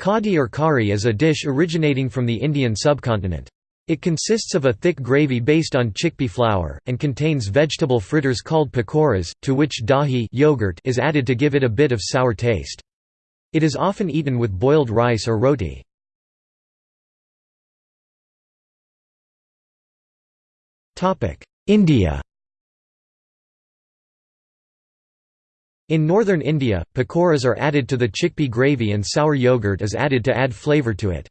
Kadi or kari is a dish originating from the Indian subcontinent. It consists of a thick gravy based on chickpea flour, and contains vegetable fritters called pakoras, to which dahi yogurt is added to give it a bit of sour taste. It is often eaten with boiled rice or roti. India In northern India, pakoras are added to the chickpea gravy and sour yogurt is added to add flavour to it.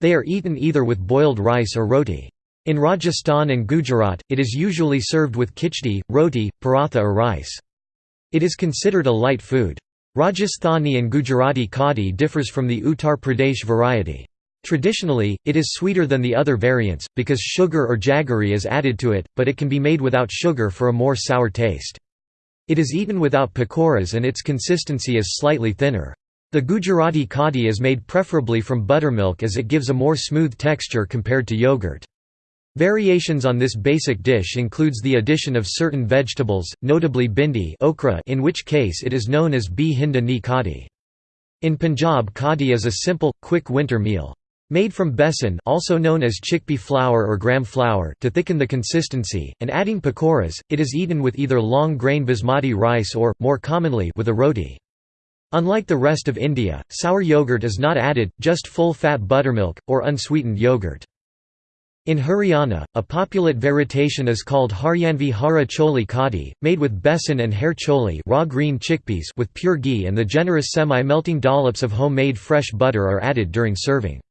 They are eaten either with boiled rice or roti. In Rajasthan and Gujarat, it is usually served with kichdi, roti, paratha or rice. It is considered a light food. Rajasthani and Gujarati kadi differs from the Uttar Pradesh variety. Traditionally, it is sweeter than the other variants, because sugar or jaggery is added to it, but it can be made without sugar for a more sour taste. It is eaten without pakoras and its consistency is slightly thinner. The Gujarati kadi is made preferably from buttermilk as it gives a more smooth texture compared to yogurt. Variations on this basic dish includes the addition of certain vegetables, notably bhindi okra in which case it is known as bhi hinda ni kadi. In Punjab kadi is a simple, quick winter meal. Made from besan also known as chickpea flour or gram flour to thicken the consistency, and adding pakoras, it is eaten with either long-grain basmati rice or, more commonly, with a roti. Unlike the rest of India, sour yogurt is not added, just full-fat buttermilk, or unsweetened yogurt. In Haryana, a populate variation is called Haryanvi Hara Choli Kadi, made with besan and hara choli raw green chickpeas with pure ghee and the generous semi-melting dollops of homemade fresh butter are added during serving.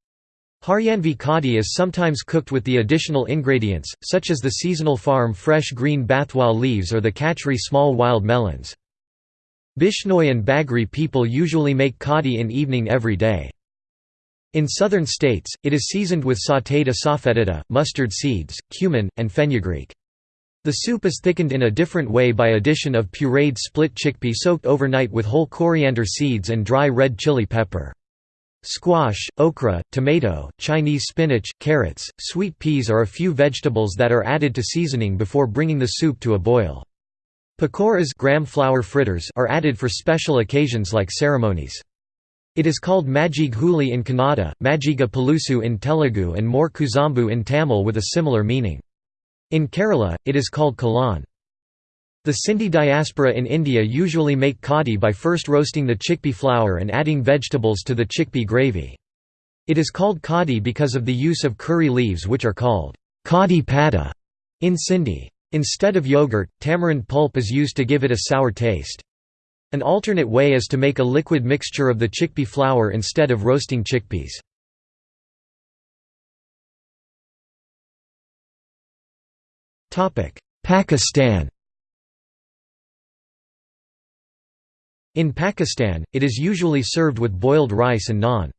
Haryanvi kadi is sometimes cooked with the additional ingredients, such as the seasonal farm fresh green bathua leaves or the kachri small wild melons. Bishnoi and Bagri people usually make kadi in evening every day. In southern states, it is seasoned with sautéed asafoetida, mustard seeds, cumin, and fenugreek. The soup is thickened in a different way by addition of pureed split chickpea soaked overnight with whole coriander seeds and dry red chili pepper. Squash, okra, tomato, Chinese spinach, carrots, sweet peas are a few vegetables that are added to seasoning before bringing the soup to a boil. Pakoras gram flour fritters are added for special occasions like ceremonies. It is called Majjige Huli in Kannada, Majiga Pulusu in Telugu and more Kuzambu in Tamil with a similar meaning. In Kerala, it is called Kalan. The Sindhi diaspora in India usually make kadi by first roasting the chickpea flour and adding vegetables to the chickpea gravy. It is called kadi because of the use of curry leaves which are called kadi pada in Sindhi. Instead of yogurt, tamarind pulp is used to give it a sour taste. An alternate way is to make a liquid mixture of the chickpea flour instead of roasting chickpeas. Pakistan In Pakistan, it is usually served with boiled rice and naan.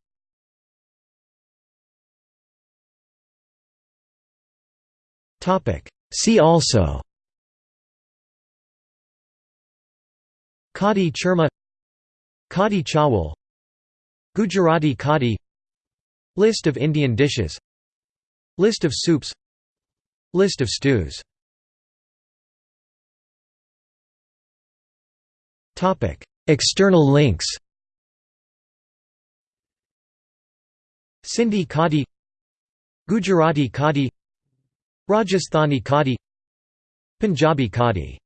See also Kadi churma Kadi chawal Gujarati kadi List of Indian dishes List of soups List of stews External links. Sindhi kadi Gujarati kadi Rajasthani kadi Punjabi kadi